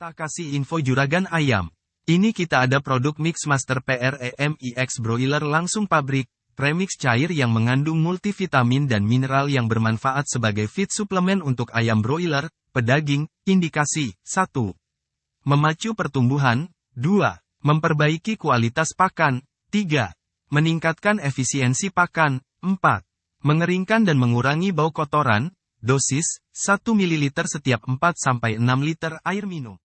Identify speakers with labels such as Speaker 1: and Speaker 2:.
Speaker 1: Tak kasih info juragan ayam. Ini kita ada produk Mix Master PREMIX Broiler langsung pabrik, premix cair yang mengandung multivitamin dan mineral yang bermanfaat sebagai feed suplemen untuk ayam broiler, pedaging, indikasi, 1. Memacu pertumbuhan, 2. Memperbaiki kualitas pakan, 3. Meningkatkan efisiensi pakan, 4. Mengeringkan dan mengurangi bau kotoran, dosis, 1 ml setiap 4-6 liter air minum.